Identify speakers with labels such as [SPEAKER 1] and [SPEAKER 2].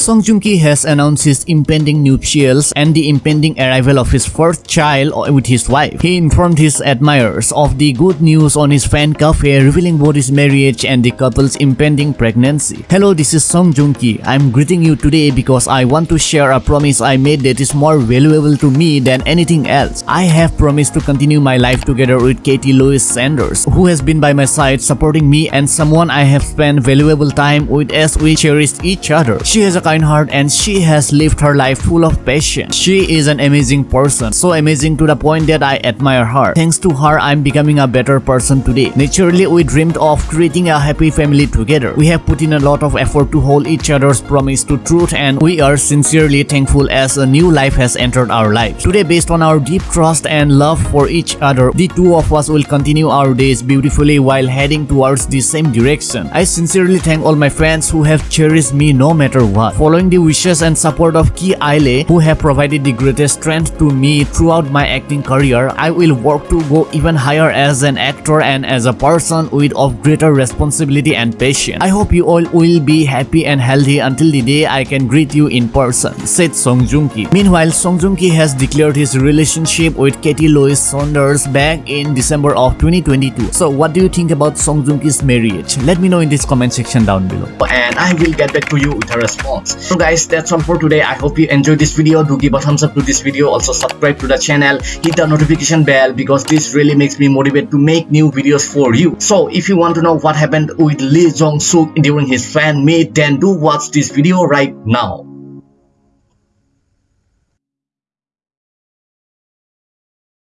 [SPEAKER 1] Song Joong Ki has announced his impending nuptials and the impending arrival of his first child uh, with his wife. He informed his admirers of the good news on his fan cafe revealing both his marriage and the couple's impending pregnancy. Hello, this is Song Joong Ki. I'm greeting you today because I want to share a promise I made that is more valuable to me than anything else. I have promised to continue my life together with Katy Louise Saunders, who has been by my side supporting me and someone I have spent valuable time with as we cherished each other. She has a kind heart and she has lived her life full of passion. She is an amazing person, so amazing to the point that I admire her. Thanks to her, I'm becoming a better person today. Naturally, we dreamed of creating a happy family together. We have put in a lot of effort to hold each other's promise to truth and we are sincerely thankful as a new life has entered our lives. Today, based on our deep trust and love for each other, the two of us will continue our days beautifully while heading towards the same direction. I sincerely thank all my friends who have cherished me no matter what. Following the wishes and support of Ki Aile, who have provided the greatest strength to me throughout my acting career, I will work to go even higher as an actor and as a person with of greater responsibility and passion. I hope you all will be happy and healthy until the day I can greet you in person, said Song Joong Ki. Meanwhile, Song Joong Ki has declared his relationship with Katy Louise Saunders back in December of 2022. So what do you think about Song Joong Ki's marriage? Let me know in this comment section down below. And I will get back to you with a response. So guys, that's all for today. I hope you enjoyed this video. Do give a thumbs up to this video. Also subscribe to the channel. Hit the notification bell because this really makes me motivated to make new videos for you. So if you want to know what happened with Lee Jong Suk during his fan meet, then do watch this video right now.